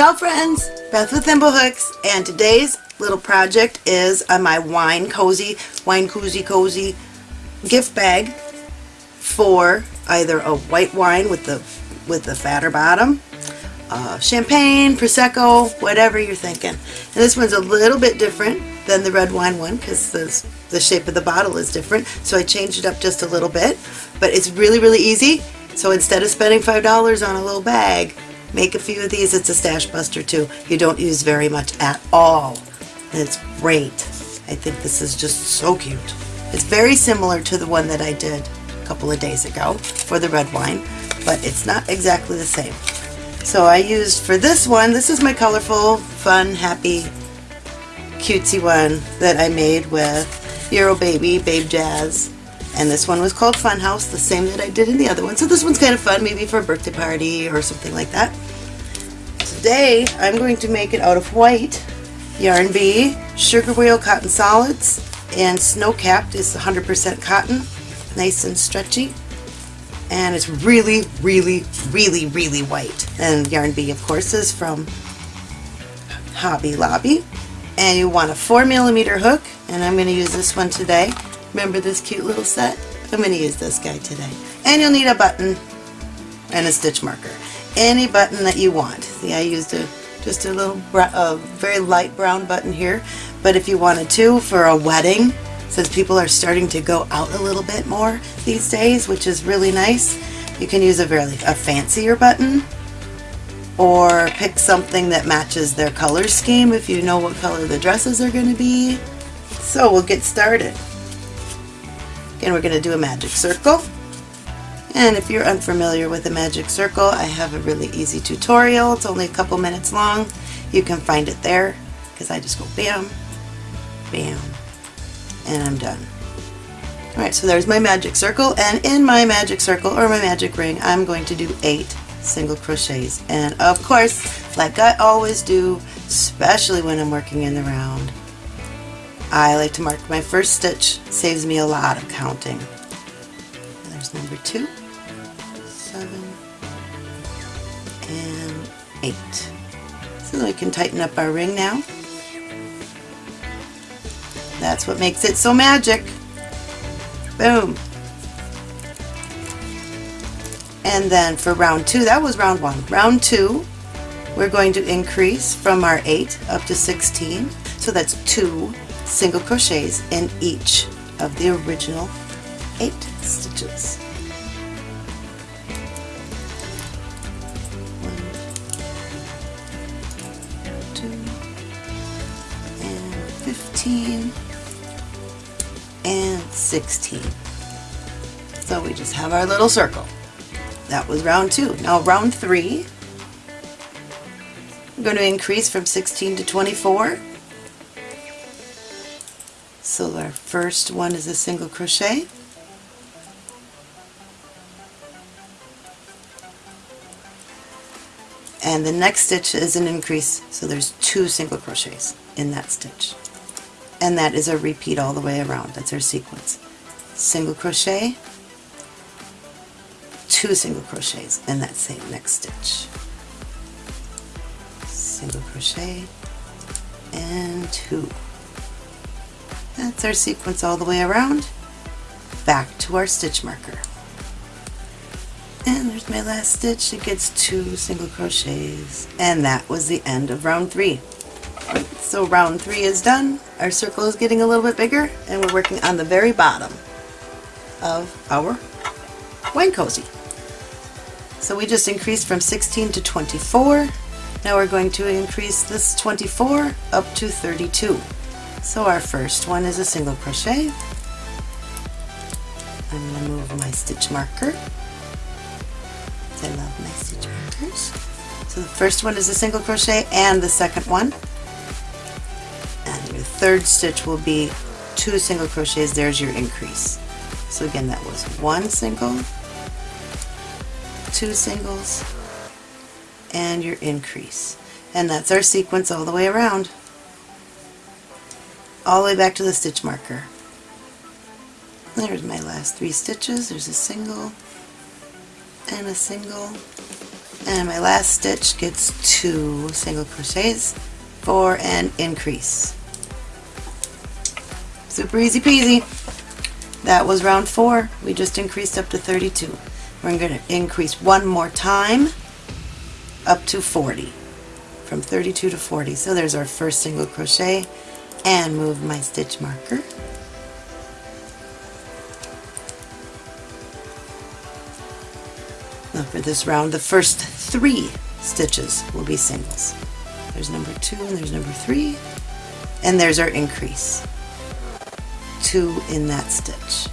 Ciao friends, Beth with Thimblehooks and today's little project is on my Wine Cozy, Wine cozy Cozy gift bag for either a white wine with the with the fatter bottom, uh, champagne, prosecco, whatever you're thinking. And this one's a little bit different than the red wine one because the, the shape of the bottle is different. So I changed it up just a little bit, but it's really, really easy. So instead of spending $5 on a little bag, make a few of these. It's a stash buster too. You don't use very much at all. And it's great. I think this is just so cute. It's very similar to the one that I did a couple of days ago for the red wine, but it's not exactly the same. So I used for this one, this is my colorful, fun, happy, cutesy one that I made with Euro Baby, Babe Jazz. And this one was called Funhouse, the same that I did in the other one. So this one's kind of fun, maybe for a birthday party or something like that. Today, I'm going to make it out of white Yarn Bee, Sugar Wheel Cotton Solids, and Snow Capped is 100% cotton, nice and stretchy. And it's really, really, really, really white. And Yarn Bee, of course, is from Hobby Lobby. And you want a 4 millimeter hook, and I'm going to use this one today. Remember this cute little set? I'm going to use this guy today. And you'll need a button and a stitch marker. Any button that you want. See, I used a just a little a very light brown button here. But if you wanted to for a wedding, since people are starting to go out a little bit more these days, which is really nice, you can use a very a fancier button or pick something that matches their color scheme if you know what color the dresses are going to be. So we'll get started. Again, we're going to do a magic circle. And if you're unfamiliar with a magic circle, I have a really easy tutorial. It's only a couple minutes long. You can find it there because I just go bam, bam, and I'm done. Alright, so there's my magic circle, and in my magic circle, or my magic ring, I'm going to do eight single crochets. And of course, like I always do, especially when I'm working in the round, I like to mark my first stitch. Saves me a lot of counting. And there's number two, seven, and eight. So we can tighten up our ring now. That's what makes it so magic. Boom. And then for round two, that was round one. Round two, we're going to increase from our 8 up to 16. So that's two single crochets in each of the original 8 stitches. One, two, and 15 and 16. So we just have our little circle. That was round two. Now round three, I'm going to increase from 16 to 24. So our first one is a single crochet. And the next stitch is an increase, so there's two single crochets in that stitch. And that is a repeat all the way around. That's our sequence. Single crochet, two single crochets in that same next stitch. Single crochet and two. That's our sequence all the way around. Back to our stitch marker. And there's my last stitch. It gets two single crochets. And that was the end of round three. So round three is done. Our circle is getting a little bit bigger and we're working on the very bottom of our wine cozy. So we just increased from 16 to 24. Now we're going to increase this 24 up to 32. So our first one is a single crochet. I'm going to move my stitch marker. I love my stitch markers. So the first one is a single crochet and the second one. And your third stitch will be two single crochets. There's your increase. So again, that was one single, two singles, and your increase. And that's our sequence all the way around. All the way back to the stitch marker. There's my last three stitches. There's a single and a single and my last stitch gets two single crochets for an increase. Super easy peasy. That was round four. We just increased up to 32. We're going to increase one more time up to 40. From 32 to 40. So there's our first single crochet and move my stitch marker. Now for this round, the first three stitches will be singles. There's number two and there's number three, and there's our increase. Two in that stitch.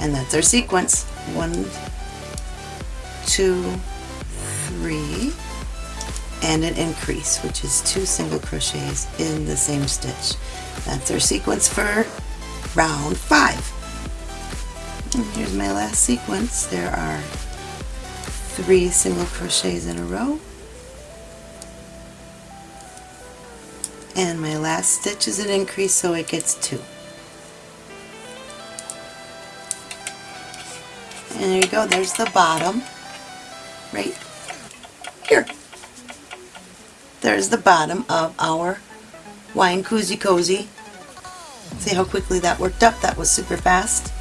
And that's our sequence. One, two, three, and an increase, which is two single crochets in the same stitch. That's our sequence for round five. And here's my last sequence. There are three single crochets in a row and my last stitch is an increase so it gets two and there you go there's the bottom there's the bottom of our wine koozie cozy see how quickly that worked up that was super fast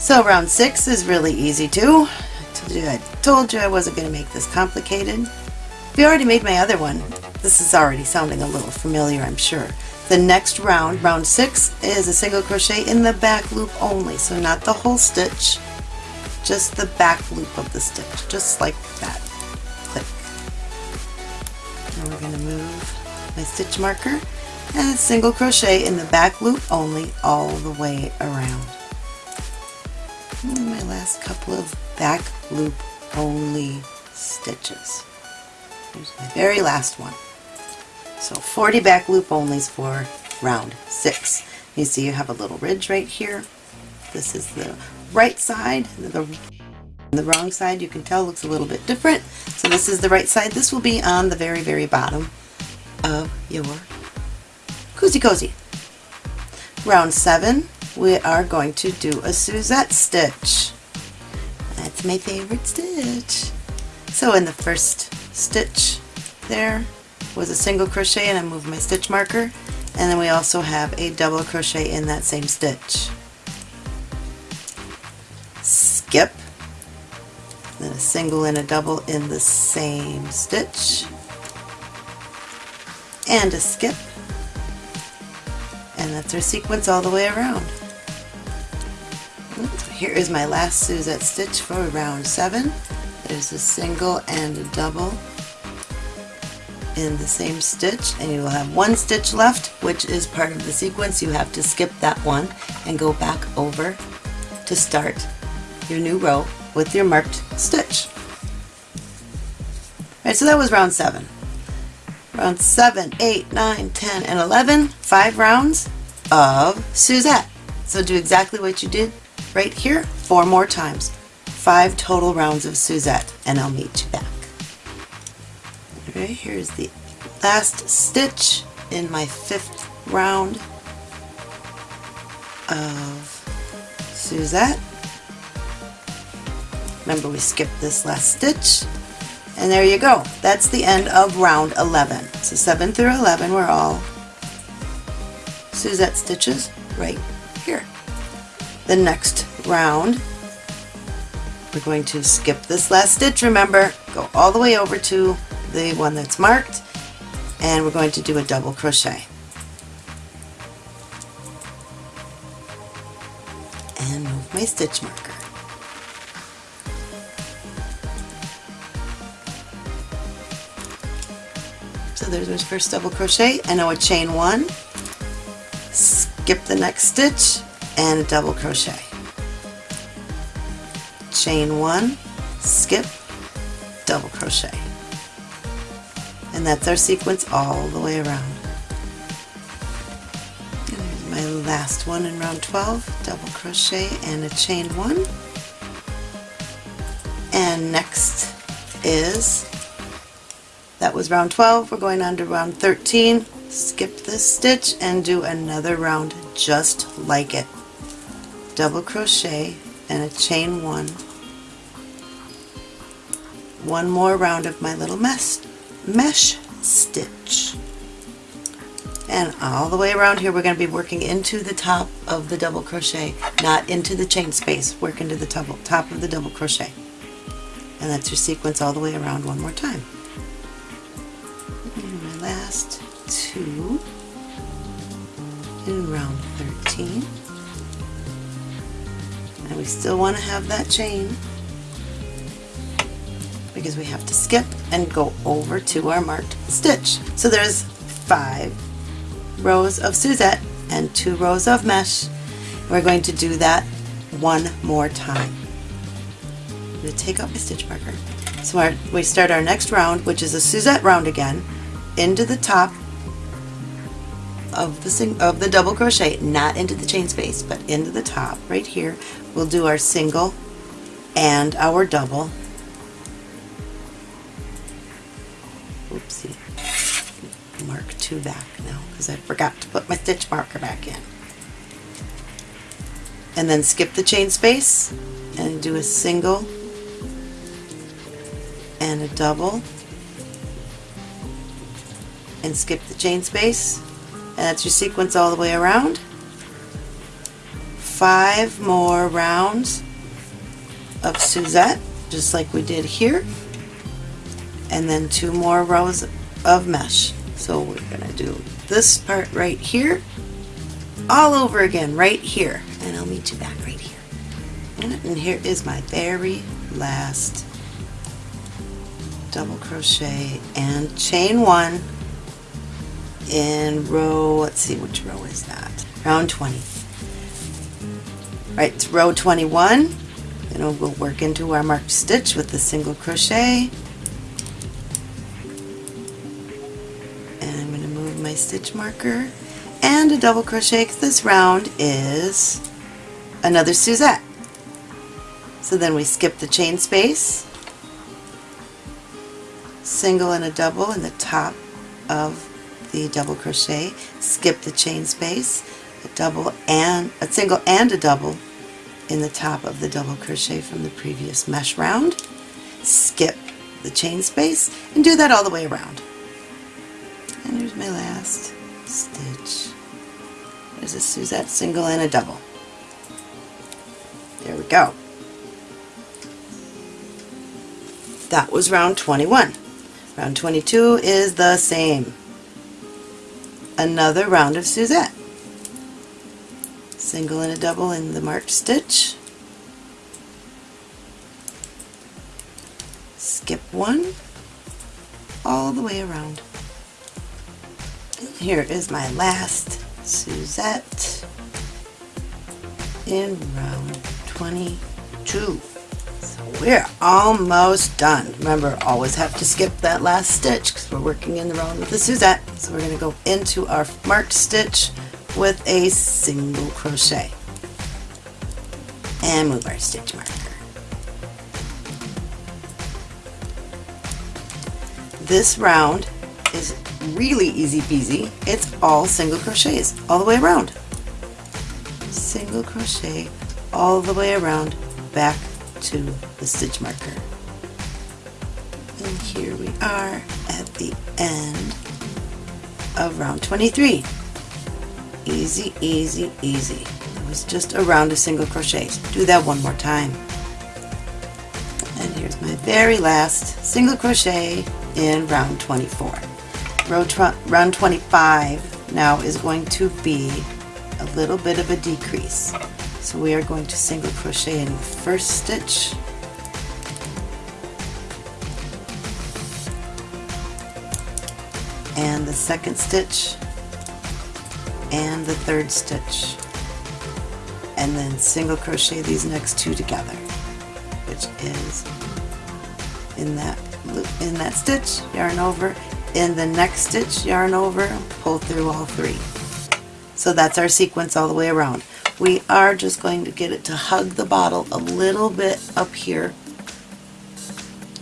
so round six is really easy too I told you I wasn't going to make this complicated. We already made my other one. This is already sounding a little familiar, I'm sure. The next round, round six, is a single crochet in the back loop only. So not the whole stitch, just the back loop of the stitch, just like that. Going to move my stitch marker and single crochet in the back loop only all the way around. And my last couple of back loop only stitches. Here's my very last one. So 40 back loop onlys for round six. You see you have a little ridge right here. This is the right side. The, the wrong side you can tell looks a little bit different. So this is the right side. This will be on the very, very bottom of your Cozy Cozy. Round seven, we are going to do a Suzette stitch. That's my favorite stitch. So in the first stitch there was a single crochet and I moved my stitch marker and then we also have a double crochet in that same stitch. Skip, then a single and a double in the same stitch and a skip and that's our sequence all the way around. Here is my last Suzette stitch for round 7. There's a single and a double in the same stitch and you will have one stitch left which is part of the sequence. You have to skip that one and go back over to start your new row with your marked stitch. Alright, so that was round 7. Round 7, 8, 9, 10, and 11, five rounds of Suzette. So do exactly what you did right here four more times. Five total rounds of Suzette and I'll meet you back. Alright, here's the last stitch in my fifth round of Suzette. Remember we skipped this last stitch. And there you go. That's the end of round 11. So 7 through 11 were all Suzette stitches right here. The next round we're going to skip this last stitch remember. Go all the way over to the one that's marked. And we're going to do a double crochet. And move my stitch marker there's my first double crochet and now a chain one skip the next stitch and double crochet. Chain one, skip, double crochet. And that's our sequence all the way around. And there's my last one in round 12, double crochet and a chain one. And next is, that was round 12, we're going on to round 13, skip this stitch and do another round just like it double crochet and a chain one one more round of my little mesh, stitch. And all the way around here we're going to be working into the top of the double crochet, not into the chain space, work into the top of the double crochet. And that's your sequence all the way around one more time. Last two in round 13. And we still want to have that chain because we have to skip and go over to our marked stitch. So there's five rows of Suzette and two rows of mesh. We're going to do that one more time. I'm going to take out my stitch marker. So our, we start our next round, which is a Suzette round again, into the top of the of the double crochet, not into the chain space, but into the top right here. We'll do our single and our double. Oopsie. Mark two back now because I forgot to put my stitch marker back in. And then skip the chain space and do a single and a double and skip the chain space and that's your sequence all the way around. Five more rounds of Suzette, just like we did here, and then two more rows of mesh. So we're to do this part right here, all over again, right here, and I'll meet you back right here. And here is my very last double crochet and chain one in row, let's see which row is that, round 20. Right, it's row 21, and we'll work into our marked stitch with the single crochet. And I'm going to move my stitch marker and a double crochet because this round is another Suzette. So then we skip the chain space, single and a double in the top of the double crochet, skip the chain space, a double and a single and a double in the top of the double crochet from the previous mesh round, skip the chain space, and do that all the way around. And here's my last stitch. There's a Suzette single and a double. There we go. That was round 21. Round 22 is the same another round of Suzette. Single and a double in the marked stitch. Skip one all the way around. Here is my last Suzette in round 22. We're almost done. Remember, always have to skip that last stitch because we're working in the round with the Suzette. So we're going to go into our marked stitch with a single crochet and move our stitch marker. This round is really easy peasy. It's all single crochets all the way around. Single crochet all the way around back to the stitch marker. And here we are at the end of round 23. Easy, easy, easy. It was just a round of single crochets. Do that one more time. And here's my very last single crochet in round 24. Round 25 now is going to be a little bit of a decrease. So we are going to single crochet in the first stitch and the second stitch and the third stitch and then single crochet these next two together which is in that loop in that stitch yarn over in the next stitch yarn over pull through all three. So that's our sequence all the way around. We are just going to get it to hug the bottle a little bit up here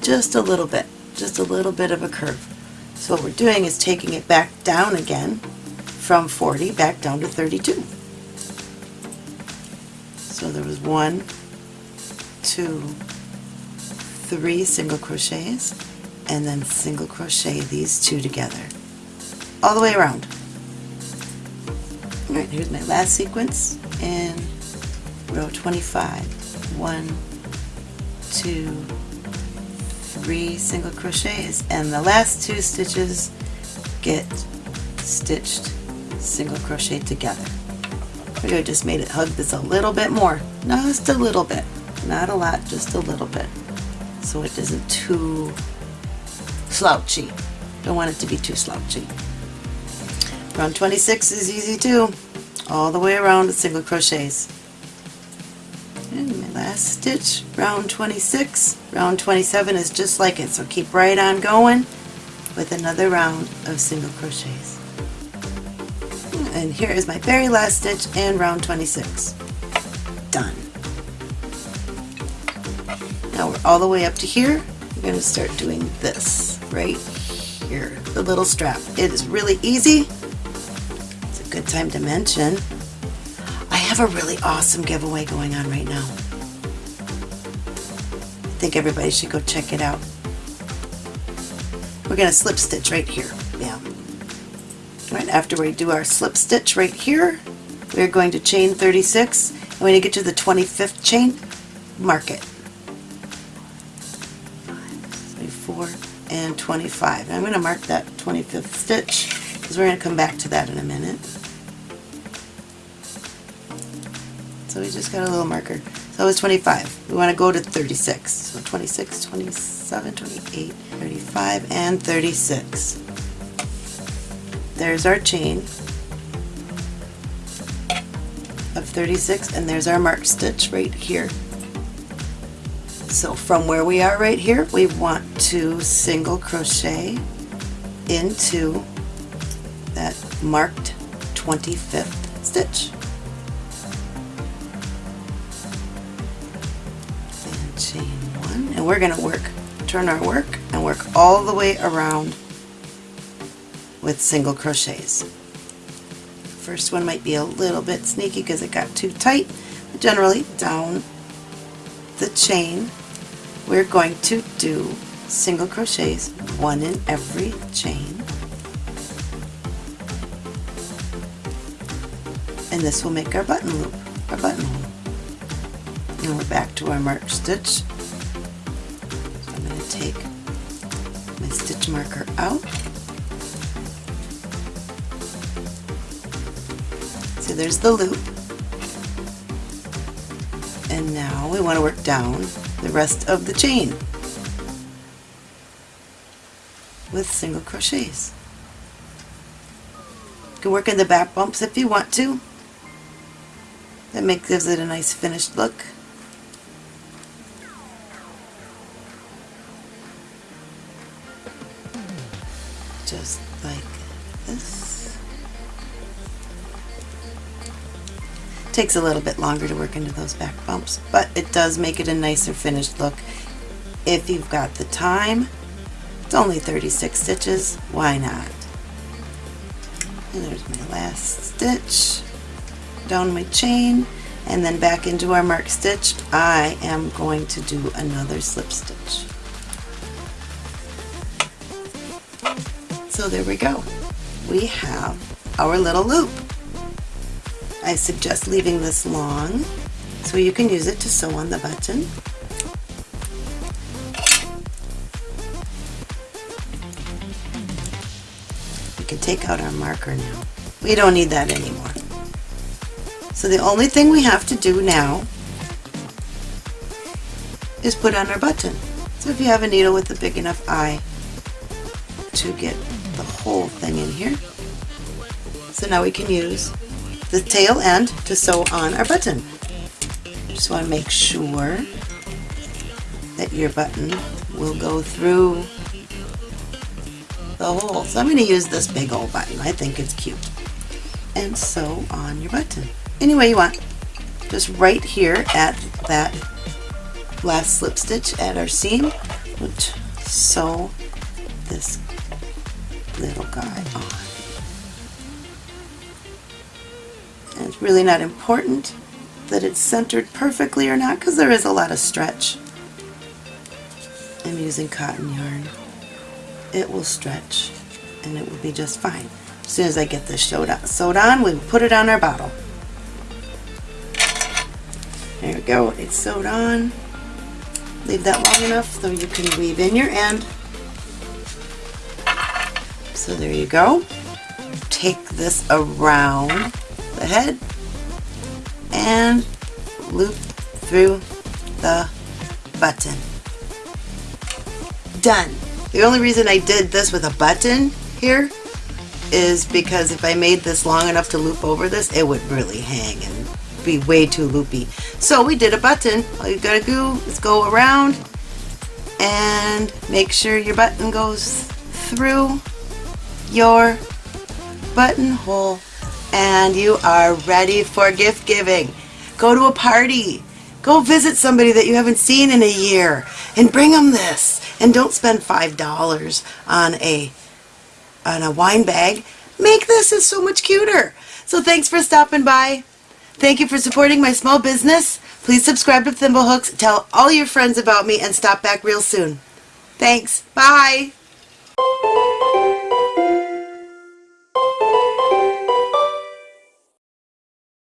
just a little bit just a little bit of a curve so what we're doing is taking it back down again from 40 back down to 32 so there was one two three single crochets and then single crochet these two together all the way around. Alright, here's my last sequence in row 25. One, two, three single crochets and the last two stitches get stitched single crochet together. I just made it hug this a little bit more. Just a little bit. Not a lot, just a little bit. So it isn't too slouchy. Don't want it to be too slouchy. Round 26 is easy too. All the way around with single crochets. Last stitch, round 26. Round 27 is just like it, so keep right on going with another round of single crochets. And here is my very last stitch and round 26. Done. Now we're all the way up to here. We're going to start doing this right here, the little strap. It is really easy. It's a good time to mention. I have a really awesome giveaway going on right now. Think everybody should go check it out. We're going to slip stitch right here. Yeah. Right after we do our slip stitch right here, we're going to chain 36. And when you get to the 25th chain, mark it. 24 and 25. And I'm going to mark that 25th stitch because we're going to come back to that in a minute. So we just got a little marker. So it's 25. We want to go to 36. So 26, 27, 28, 35, and 36. There's our chain of 36 and there's our marked stitch right here. So from where we are right here, we want to single crochet into that marked 25th stitch. And we're going to work, turn our work, and work all the way around with single crochets. First one might be a little bit sneaky because it got too tight. But generally, down the chain, we're going to do single crochets, one in every chain. And this will make our button loop, our buttonhole. Now we're back to our marked stitch. Marker out So there's the loop. And now we want to work down the rest of the chain with single crochets. You can work in the back bumps if you want to. That makes gives it a nice finished look. Takes a little bit longer to work into those back bumps, but it does make it a nicer finished look. If you've got the time, it's only 36 stitches, why not? And there's my last stitch, down my chain, and then back into our marked stitch, I am going to do another slip stitch. So there we go. We have our little loop. I suggest leaving this long so you can use it to sew on the button. We can take out our marker now. We don't need that anymore. So the only thing we have to do now is put on our button. So if you have a needle with a big enough eye to get the whole thing in here. So now we can use the tail end to sew on our button. Just want to make sure that your button will go through the hole. So I'm going to use this big old button. I think it's cute. And sew on your button any way you want. Just right here at that last slip stitch at our seam, sew really not important that it's centered perfectly or not because there is a lot of stretch. I'm using cotton yarn. It will stretch and it will be just fine. As soon as I get this sewed on, sewed on we will put it on our bottle. There we go, it's sewed on. Leave that long enough so you can weave in your end. So there you go. Take this around the head and loop through the button. Done. The only reason I did this with a button here is because if I made this long enough to loop over this, it would really hang and be way too loopy. So we did a button. All you gotta do is go around and make sure your button goes through your buttonhole and you are ready for gift giving. Go to a party. Go visit somebody that you haven't seen in a year and bring them this. And don't spend $5 on a on a wine bag. Make this is so much cuter. So thanks for stopping by. Thank you for supporting my small business. Please subscribe to Thimblehooks, tell all your friends about me, and stop back real soon. Thanks. Bye.